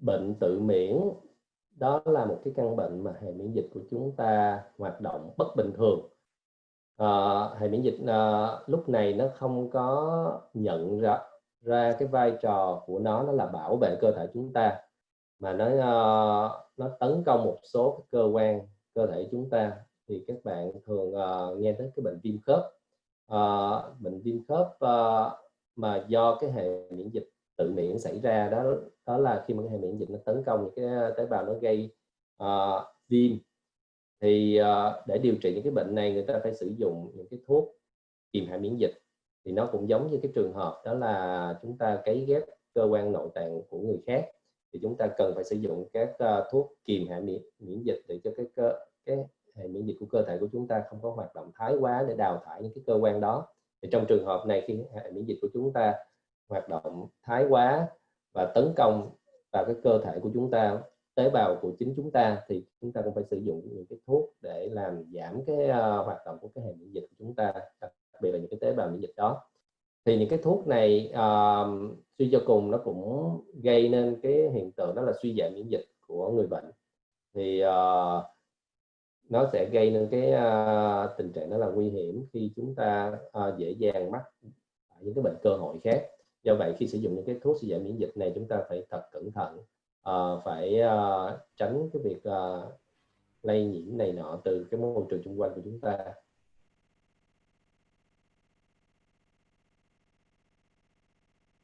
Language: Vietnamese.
bệnh tự miễn đó là một cái căn bệnh mà hệ miễn dịch của chúng ta hoạt động bất bình thường. À, hệ miễn dịch à, lúc này nó không có nhận ra ra cái vai trò của nó nó là bảo vệ cơ thể chúng ta mà nó à, nó tấn công một số cơ quan cơ thể chúng ta. Thì các bạn thường à, nghe tới cái bệnh viêm khớp. À, bệnh viêm khớp à, mà do cái hệ miễn dịch tự miễn xảy ra đó đó là khi mà cái hệ miễn dịch nó tấn công những cái tế bào nó gây uh, viêm. Thì uh, để điều trị những cái bệnh này người ta phải sử dụng những cái thuốc kiềm hệ miễn dịch. Thì nó cũng giống như cái trường hợp đó là chúng ta cấy ghép cơ quan nội tạng của người khác. Thì chúng ta cần phải sử dụng các uh, thuốc kiềm hệ miễn, miễn dịch để cho cái cơ cái hệ miễn dịch của cơ thể của chúng ta không có hoạt động thái quá để đào thải những cái cơ quan đó. Thì trong trường hợp này khi hệ miễn dịch của chúng ta hoạt động thái quá và tấn công vào cái cơ thể của chúng ta tế bào của chính chúng ta thì chúng ta cũng phải sử dụng những cái thuốc để làm giảm cái uh, hoạt động của cái hệ miễn dịch của chúng ta đặc biệt là những cái tế bào miễn dịch đó. Thì những cái thuốc này uh, suy cho cùng nó cũng gây nên cái hiện tượng đó là suy giảm miễn dịch của người bệnh. Thì uh, nó sẽ gây nên cái uh, tình trạng đó là nguy hiểm khi chúng ta uh, dễ dàng mắc những cái bệnh cơ hội khác do vậy khi sử dụng những cái thuốc suy giảm miễn dịch này chúng ta phải thật cẩn thận uh, phải uh, tránh cái việc uh, lây nhiễm này nọ từ cái môi trường xung quanh của chúng ta.